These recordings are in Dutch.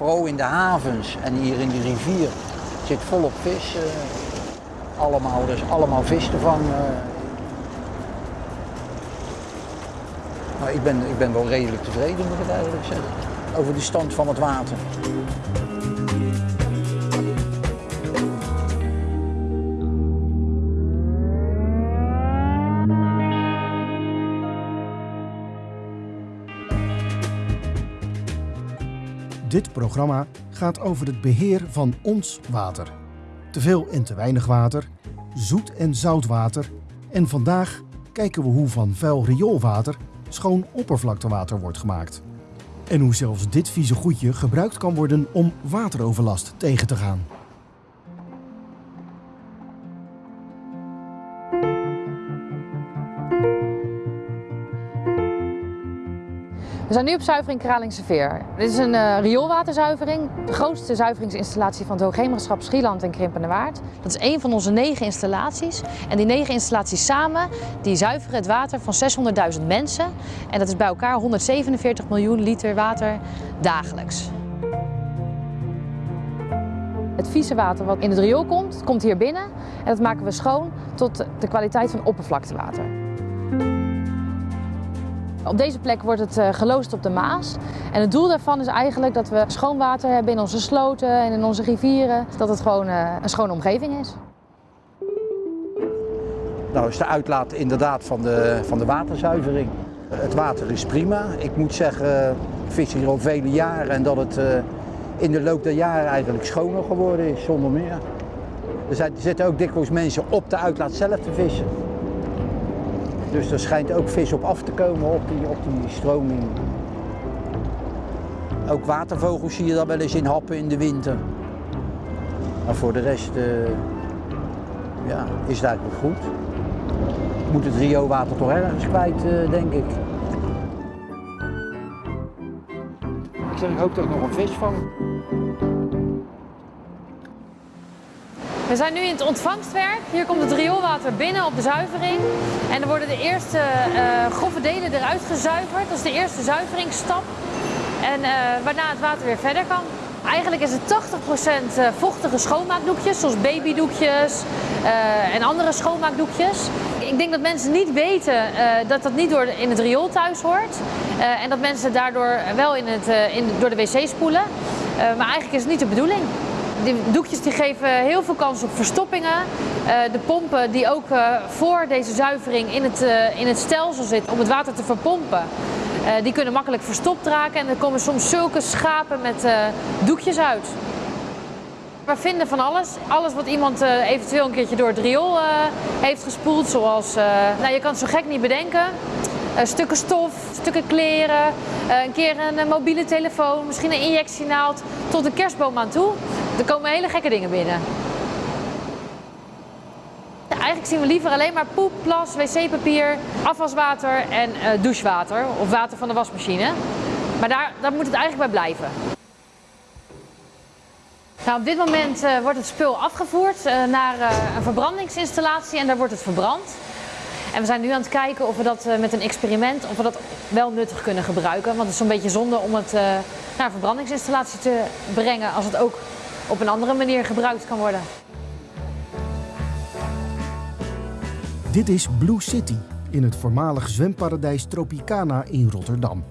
Vooral in de havens en hier in de rivier zit volop vis. eh, allemaal, dus allemaal vis te vangen. Maar ik ben, ik ben wel redelijk tevreden, moet ik eigenlijk zeggen. Over de stand van het water. Dit programma gaat over het beheer van ons water. Te veel en te weinig water, zoet en zout water. En vandaag kijken we hoe van vuil rioolwater schoon oppervlaktewater wordt gemaakt. En hoe zelfs dit vieze goedje gebruikt kan worden om wateroverlast tegen te gaan. We zijn nu op zuivering Kralingse Veer. Dit is een eh, rioolwaterzuivering, de grootste zuiveringsinstallatie van het Hoogheemraadschap Schieland en Krimpende Waard. Dat is één van onze negen installaties. En die negen installaties samen, die zuiveren het water van 600.000 mensen. En dat is bij elkaar 147 miljoen liter water dagelijks. Het vieze water wat in het riool komt, komt hier binnen en dat maken we schoon tot de kwaliteit van oppervlaktewater. Op deze plek wordt het eh, geloosd op de Maas. En het doel daarvan is eigenlijk dat we schoon water hebben in onze sloten en in onze rivieren. Dat het gewoon eh, een schone omgeving is. Nou is de uitlaat inderdaad van de, van de waterzuivering. Het water is prima. Ik moet zeggen, ik vis hier al vele jaren en dat het eh, in de loop der jaren eigenlijk schoner geworden is, zonder meer. Er, er zitten ook dikwijls mensen op de uitlaat zelf te vissen. Dus er schijnt ook vis op af te komen op die, op die stroming. Ook watervogels zie je daar wel eens in happen in de winter. Maar voor de rest eh, ja, is het eigenlijk goed. Moet het rioolwater toch ergens kwijt, eh, denk ik. Ik zeg, ik hoop dat ik nog een vis vang. We zijn nu in het ontvangstwerk. Hier komt het rioolwater binnen op de zuivering. En er worden de eerste eh, grove delen eruit gezuiverd. Dat is de eerste zuiveringsstap. En eh, waarna het water weer verder kan. Eigenlijk is het 80% eh, vochtige schoonmaakdoekjes, zoals babydoekjes en andere schoonmaakdoekjes. Ik denk dat mensen niet weten dat dat niet door in het riool thuis hoort. En dat mensen daardoor wel in het, in, door de wc spoelen. Maar eigenlijk is het niet de bedoeling. Die doekjes die geven heel veel kans op verstoppingen. Eh, de pompen die ook eh, voor deze zuivering in het, eh, in het stelsel zitten om het water te verpompen, die kunnen makkelijk verstopt raken. En er komen soms zulke schapen met doekjes uit. We vinden van alles. Alles wat iemand eventueel een keertje door het riool heeft gespoeld. Zoals, nou, je kan het zo gek niet bedenken. Stukken stof, stukken kleren, een keer een mobiele telefoon, misschien een injectienaald, tot een kerstboom aan toe. Er komen hele gekke dingen binnen. Eigenlijk zien we liever alleen maar poep, plas, wc-papier, afwaswater en eh, douchewater of water van de wasmachine. Maar daar, moet het eigenlijk bij blijven. Nou, op dit moment eh, wordt het spul afgevoerd eh, naar een verbrandingsinstallatie en daar wordt het verbrand. En we zijn nu aan het kijken of we dat met een experiment of we dat wel nuttig kunnen gebruiken. Want het is zo'n beetje zonde om het naar een verbrandingsinstallatie te brengen als het ook op een andere manier gebruikt kan worden. Dit is Blue City in het voormalig zwemparadijs Tropicana in Rotterdam.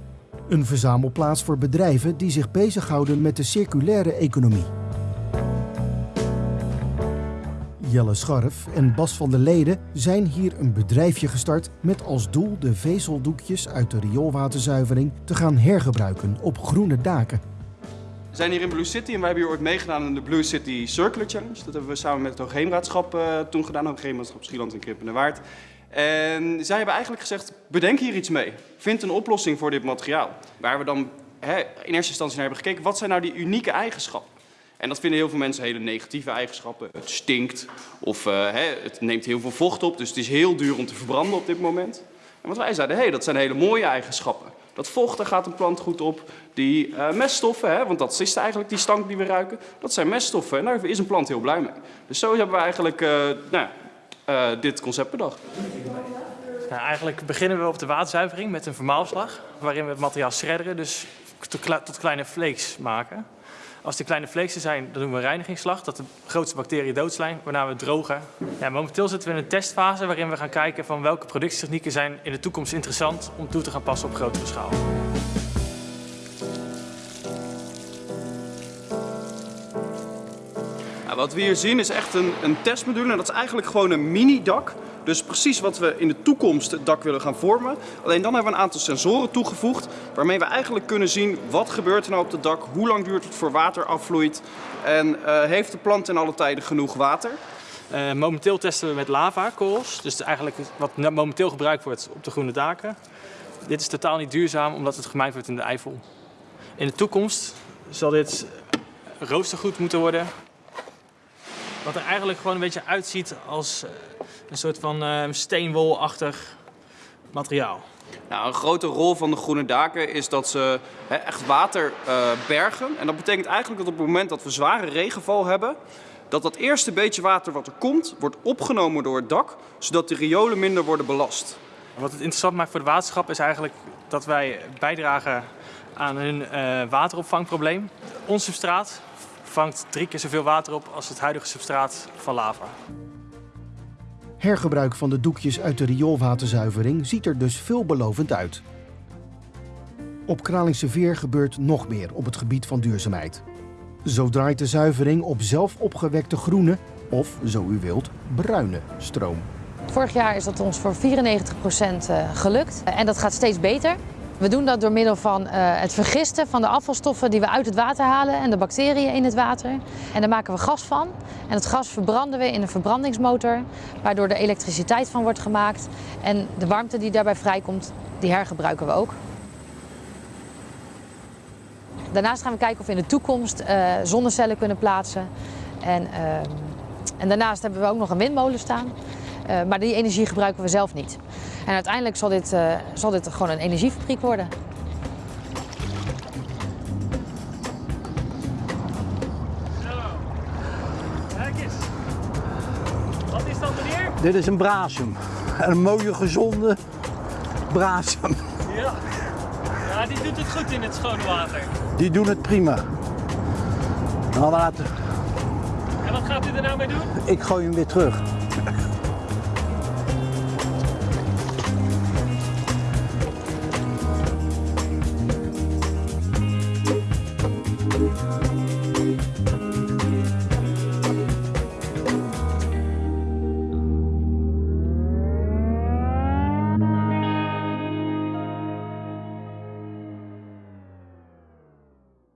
Een verzamelplaats voor bedrijven die zich bezighouden met de circulaire economie. Jelle Scharf en Bas van der Leden zijn hier een bedrijfje gestart met als doel de vezeldoekjes uit de rioolwaterzuivering te gaan hergebruiken op groene daken. We zijn hier in Blue City en wij hebben hier ooit meegedaan aan de Blue City Circular Challenge. Dat hebben we samen met het Hoogheemraadschap eh, toen gedaan, Hoogheemraadschap Schieland en Krippende Waard. En zij hebben eigenlijk gezegd, bedenk hier iets mee. Vind een oplossing voor dit materiaal. Waar we dan hè, in eerste instantie naar hebben gekeken, wat zijn nou die unieke eigenschappen? En dat vinden heel veel mensen hele negatieve eigenschappen. Het stinkt of eh, hè, het neemt heel veel vocht op, dus het is heel duur om te verbranden op dit moment. En wat wij zeiden, hé, hey, dat zijn hele mooie eigenschappen. Dat vocht, daar gaat een plant goed op. Die eh, meststoffen, hè, want dat is eigenlijk die stank die we ruiken, dat zijn meststoffen. En daar is een plant heel blij mee. Dus zo hebben we eigenlijk eh, nou, eh, dit concept bedacht. Nou, eigenlijk beginnen we op de waterzuivering met een vermaalslag, waarin we het materiaal shredderen. Dus tot, kle- tot kleine flakes maken. Als die kleine flakes er zijn, dan doen we een reinigingsslag, dat de grootste bacteriën dood zijn, waarna we drogen. Ja, momenteel zitten we in een testfase waarin we gaan kijken van welke productietechnieken zijn in de toekomst interessant om toe te gaan passen op grotere schaal. Nou, wat we hier zien is echt een, een testmodule en dat is eigenlijk gewoon een mini-dak. Dus precies wat we in de toekomst het dak willen gaan vormen. Alleen dan hebben we een aantal sensoren toegevoegd waarmee we eigenlijk kunnen zien wat gebeurt er nou op het dak, hoe lang duurt het voor water afvloeit en eh, heeft de plant in alle tijden genoeg water. Eh, momenteel testen we met lavakorrels, dus eigenlijk wat momenteel gebruikt wordt op de groene daken. Dit is totaal niet duurzaam omdat het gemijnd wordt in de Eifel. In de toekomst zal dit roostergoed moeten worden. Wat er eigenlijk gewoon een beetje uitziet als eh, een soort van eh, steenwolachtig materiaal. Nou, een grote rol van de groene daken is dat ze echt water eh, bergen. En dat betekent eigenlijk dat op het moment dat we zware regenval hebben, dat dat eerste beetje water wat er komt, wordt opgenomen door het dak, zodat de riolen minder worden belast. Wat het interessant maakt voor de waterschap is eigenlijk dat wij bijdragen aan hun wateropvangprobleem. Ons substraat vangt drie keer zoveel water op als het huidige substraat van lava. Hergebruik van de doekjes uit de rioolwaterzuivering ziet er dus veelbelovend uit. Op Kralingse Veer gebeurt nog meer op het gebied van duurzaamheid. Zo draait de zuivering op zelf opgewekte groene, of zo u wilt, bruine stroom. Vorig jaar is dat ons voor 94% eh, gelukt en dat gaat steeds beter. We doen dat door middel van eh, het vergisten van de afvalstoffen die we uit het water halen en de bacteriën in het water. En daar maken we gas van. En het gas verbranden we in een verbrandingsmotor, waardoor er elektriciteit van wordt gemaakt. En de warmte die daarbij vrijkomt, die hergebruiken we ook. Daarnaast gaan we kijken of we in de toekomst eh, zonnecellen kunnen plaatsen. En, ehm, en daarnaast hebben we ook nog een windmolen staan. Eh, maar die energie gebruiken we zelf niet. En uiteindelijk zal dit, eh, zal dit gewoon een energiefabriek worden. Kijk eens. Wat is dat meneer? Dit is een brasem. Een mooie, gezonde brasem. Ja. Ja, die doet het goed in het schone water. Die doen het prima. Nou, we laten, En wat gaat u er nou mee doen? ik gooi hem weer terug.